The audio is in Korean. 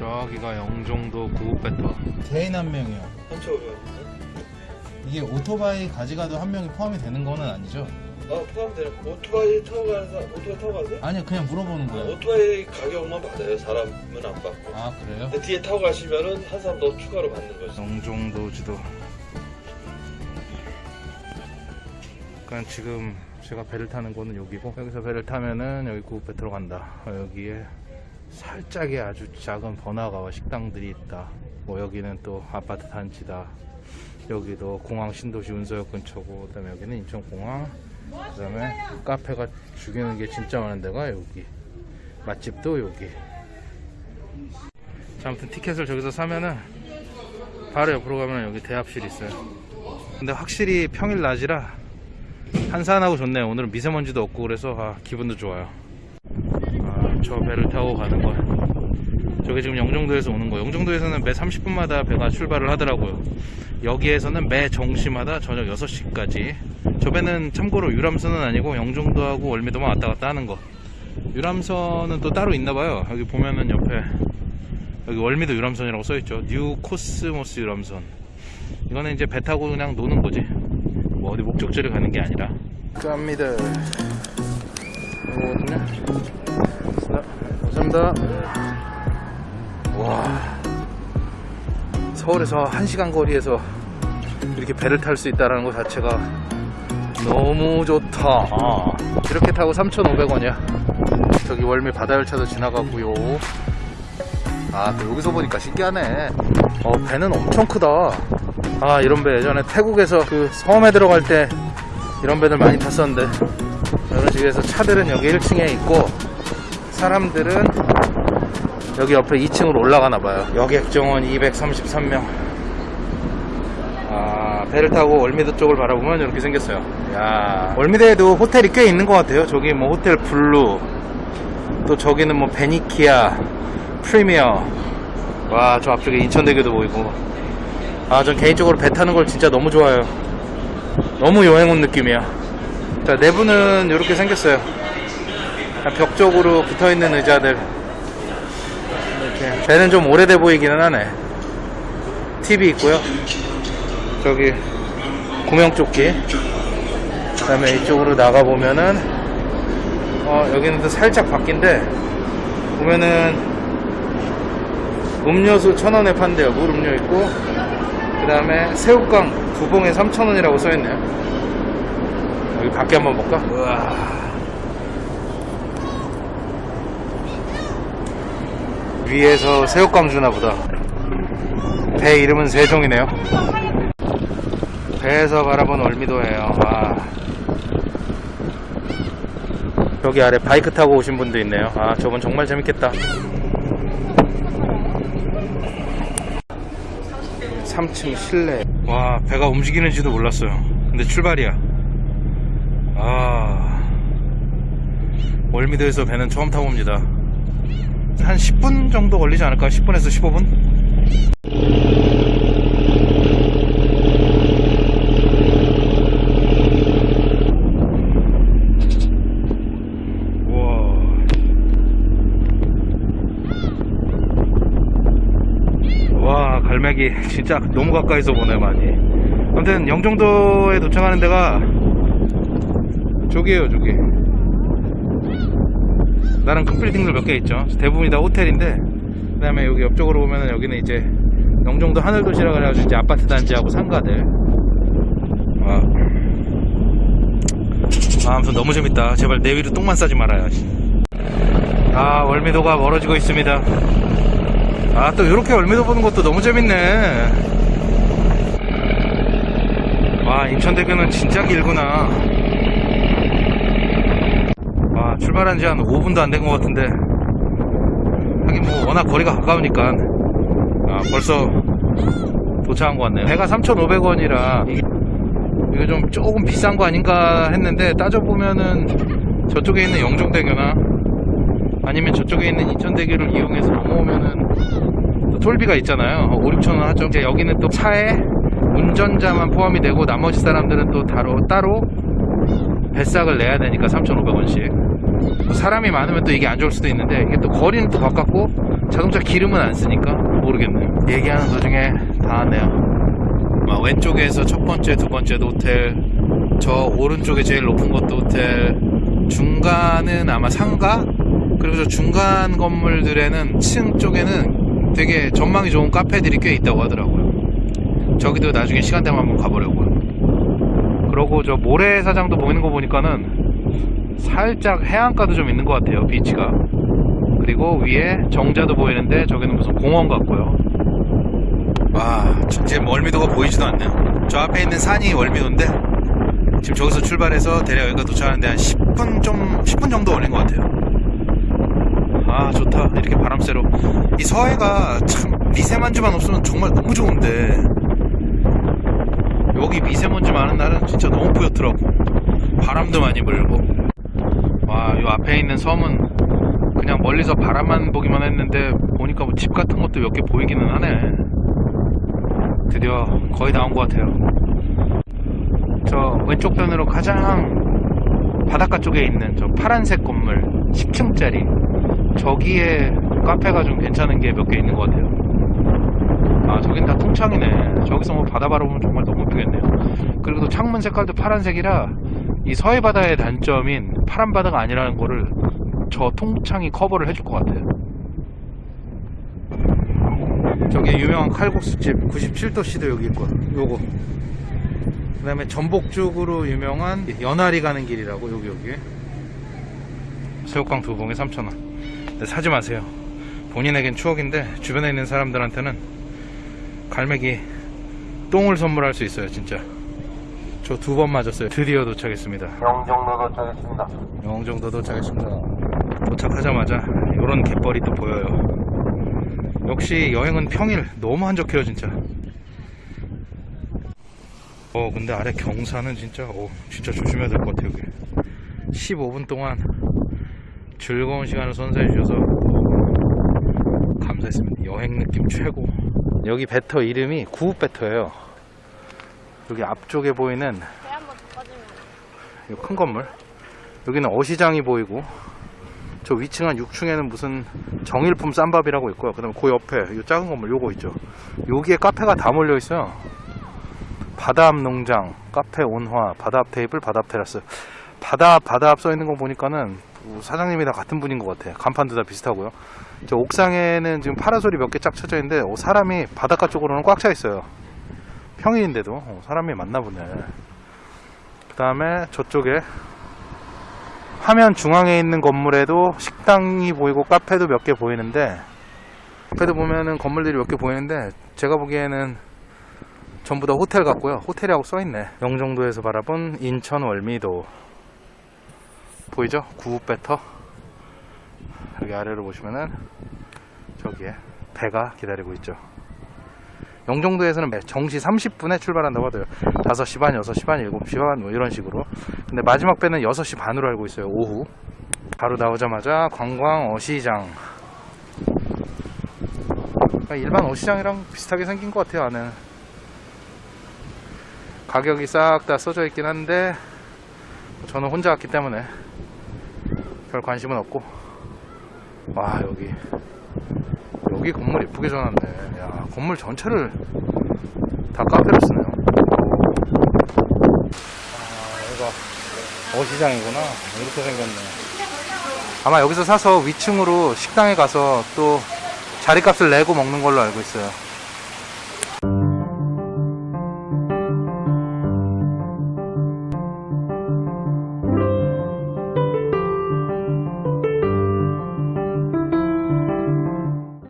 저기가 영종도 구급배터 개인 한 명이요. 3,500원. 이게 오토바이 가져가도 한 명이 포함이 되는 거는 아니죠? 아, 포함되는 오토바이 타고 가는 사람, 오토바이 타고 가세요? 아니요, 그냥 물어보는 아, 거예요. 오토바이 가격만 받아요. 사람은 안 받고. 아, 그래요? 근데 뒤에 타고 가시면은 한 사람 더 추가로 받는 거죠. 영종도 지도 그러니까 지금 제가 배를 타는 곳은 여기고 여기서 배를 타면은 여기 구급배터로 간다 어, 여기에 살짝의 아주 작은 번화가와 식당들이 있다. 뭐 여기는 또 아파트 단지다. 여기도 공항 신도시 운서역 근처고 그 다음에 여기는 인천공항. 그 다음에 카페가 죽이는 게 진짜 많은 데가 여기. 맛집도 여기. 자 아무튼 티켓을 저기서 사면은 바로 옆으로 가면 여기 대합실이 있어요. 근데 확실히 평일 낮이라 한산하고 좋네요. 오늘은 미세먼지도 없고 그래서 아, 기분도 좋아요. 아, 저 배를 타고 가는 거 저게 지금 영종도에서 오는 거 영종도에서는 매 30분마다 배가 출발을 하더라고요. 여기에서는 매 정시마다 저녁 6시까지. 저 배는 참고로 유람선은 아니고 영종도하고 월미도만 왔다 갔다 하는 거. 유람선은 또 따로 있나 봐요. 여기 보면은 옆에. 여기 월미도 유람선이라고 써있죠. 뉴 코스모스 유람선. 이거는 이제 배 타고 그냥 노는 거지. 뭐 어디 목적지를 가는 게 아니라. 갑니다. 이거거든요 자, 감사합니다. 와. 서울에서 1시간 거리에서 이렇게 배를 탈 수 있다는 것 자체가 너무 좋다. 아, 이렇게 타고 3,500원이야. 저기 월미 바다열차도 지나가고요. 아, 또 여기서 보니까 신기하네. 어, 배는 엄청 크다. 아, 이런 배. 예전에 태국에서 그 섬에 들어갈 때 이런 배들 많이 탔었는데 이런 식에서 차들은 여기 1층에 있고 사람들은 여기 옆에 2층으로 올라가나 봐요. 여객 정원 233명. 아, 배를 타고 월미도 쪽을 바라보면 이렇게 생겼어요. 야, 월미도에도 호텔이 꽤 있는 것 같아요. 저기 뭐 호텔 블루, 또 저기는 뭐 베니키아, 프리미어 와 저 앞쪽에 인천대교도 보이고 아 전 개인적으로 배 타는 걸 진짜 너무 좋아해요 너무 여행 온 느낌이야 자 내부는 이렇게 생겼어요 벽 쪽으로 붙어있는 의자들. 이렇게. 배는 좀 오래돼 보이기는 하네. TV 있고요. 저기 구명조끼. 그 다음에 이쪽으로 나가보면은 어 여기는 또 살짝 바뀐데 보면은 음료수 천원에 판대요. 물 음료 있고. 그 다음에 새우깡 두 봉에 3천원이라고 써있네요. 여기 밖에 한번 볼까? 우와 위에서 새우깡 주나 보다. 배 이름은 세종이네요. 배에서 바라본 월미도예요. 와 여기 아래 바이크 타고 오신 분도 있네요. 아 저건 정말 재밌겠다. 3층 실내. 와 배가 움직이는지도 몰랐어요. 근데 출발이야. 아. 월미도에서 배는 처음 타봅니다 한 10분 정도 걸리지 않을까 10분에서 15분? 우와. 와 갈매기. 진짜 너무 가까이서 보네 많이. 아무튼 영종도에 도착하는 데가 저기에요 저기 다른 큰 빌딩들 몇 개 있죠. 대부분이 다 호텔인데 그 다음에 여기 옆쪽으로 보면은 여기는 이제 영종도 하늘도시라 그래가지고 이제 아파트 단지하고 상가들. 아, 아 아무튼 너무 재밌다. 제발 내 위로 똥만 싸지 말아요. 아 월미도가 멀어지고 있습니다. 아 또 이렇게 월미도 보는 것도 너무 재밌네. 와 인천대교는 진짜 길구나 와 출발한 지 한 5분도 안 된 것 같은데. 하긴 뭐 워낙 거리가 가까우니까 아 벌써 도착한 것 같네요. 배가 3,500원이라 이게 좀 조금 비싼 거 아닌가 했는데 따져보면은 저쪽에 있는 영종대교나 아니면 저쪽에 있는 인천대교를 이용해서 넘어오면은 또 톨비가 있잖아요. 5, 6천원 하죠. 이제 여기는 또 차에 운전자만 포함이 되고 나머지 사람들은 또 따로 따로 뱃삭을 내야 되니까 3,500원씩. 사람이 많으면 또 이게 안 좋을 수도 있는데 이게 또 거리는 또 가깝고 자동차 기름은 안 쓰니까 모르겠네요. 얘기하는 도중에 다 왔네요. 막 왼쪽에서 첫 번째, 두 번째도 호텔, 저 오른쪽에 제일 높은 것도 호텔, 중간은 아마 상가, 그리고 저 중간 건물들에는 층 쪽에는 되게 전망이 좋은 카페들이 꽤 있다고 하더라고요. 저기도 나중에 시간 되면 한번 가보려고요. 그러고 저 모래사장도 보이는 거 보니까는 살짝 해안가도 좀 있는 것 같아요, 비치가. 그리고 위에 정자도 보이는데 저기는 무슨 공원 같고요. 와, 지금 월미도가 보이지도 않네요. 저 앞에 있는 산이 월미도인데 지금 저기서 출발해서 대략 여기가 도착하는데 한 10분 좀 10분 정도 걸린 것 같아요. 아 좋다 이렇게 바람 쐬러 이 서해가 참 미세먼지만 없으면 정말 너무 좋은데 여기 미세먼지 많은 날은 진짜 너무 뿌옇더라고. 바람도 많이 불고. 와이 앞에 있는 섬은 그냥 멀리서 바람만 보기만 했는데 보니까 뭐 집 같은 것도 몇 개 보이기는 하네. 드디어 거의 나온 것 같아요. 저 왼쪽 편으로 가장 바닷가 쪽에 있는 저 파란색 건물 10층짜리. 저기에 카페가 좀 괜찮은 게 몇 개 있는 것 같아요. 아, 저긴 다 통창이네. 저기서 뭐 바다 바라보면 정말 너무 예쁘겠네요. 그리고 또 창문 색깔도 파란색이라 이 서해 바다의 단점인 파란 바다가 아니라는 거를 저 통창이 커버를 해줄 것 같아요. 저기 유명한 칼국수집 97도씨도 여기 있고, 요거. 그 다음에 전복죽으로 유명한 연아리 가는 길이라고, 여기, 여기. 새우깡 두 봉에 3,000원. 네, 사지 마세요. 본인에겐 추억인데 주변에 있는 사람들한테는 갈매기 똥을 선물할 수 있어요, 진짜. 저 두 번 맞았어요. 드디어 도착했습니다. 영종도 도착했습니다. 영종도 도착했습니다. 도착하자마자 이런 갯벌이 또 보여요. 역시 여행은 평일 너무 한적해요, 진짜. 어, 근데 아래 경사는 진짜, 어, 진짜 조심해야 될 것 같아요, 여기. 15분 동안 즐거운 시간을 선사해 주셔서 감사했습니다. 여행 느낌 최고. 여기 배터 이름이 구읍 배터예요. 여기 앞쪽에 보이는 큰 건물. 여기는 어시장이 보이고 저 위층 한 6층에는 무슨 정일품 쌈밥이라고 있고요. 그 다음에 그 옆에 이 작은 건물 요거 있죠. 여기에 카페가 다 몰려 있어요. 바다 앞 농장, 카페 온화, 바다 앞 테이블, 바다 앞 테라스. 바다 앞, 바다 앞 써 있는 거 보니까는 사장님이 다 같은 분인 것 같아. 간판도 다 비슷하고요. 저 옥상에는 지금 파라솔이 몇 개 쫙 쳐져 있는데 어, 사람이 바닷가 쪽으로는 꽉 차 있어요. 평일인데도 어, 사람이 많나 보네. 그 다음에 저쪽에 화면 중앙에 있는 건물에도 식당이 보이고 카페도 몇 개 보이는데 카페도 보면은 건물들이 몇 개 보이는데 제가 보기에는 전부 다 호텔 같고요. 호텔이라고 써있네. 영종도에서 바라본 인천 월미도 보이죠? 구읍배터 여기 아래로 보시면은 저기에 배가 기다리고 있죠. 영종도에서는 매- 정시 30분에 출발한다고 하더라고요. 5시 반, 6시 반, 7시 반, 뭐 이런 식으로. 근데 마지막 배는 6시 반으로 알고 있어요. 오후. 바로 나오자마자 관광 어시장. 그러니까 일반 어시장이랑 비슷하게 생긴 것 같아요, 안에는. 가격이 싹 다 써져 있긴 한데, 저는 혼자 왔기 때문에 별 관심은 없고. 와, 여기. 여기 건물 예쁘게 져놨네. 야, 건물 전체를 다 카페로 쓰네요. 아, 여기가 어시장이구나. 이렇게 생겼네. 아마 여기서 사서 위층으로 식당에 가서 또 자리값을 내고 먹는 걸로 알고 있어요.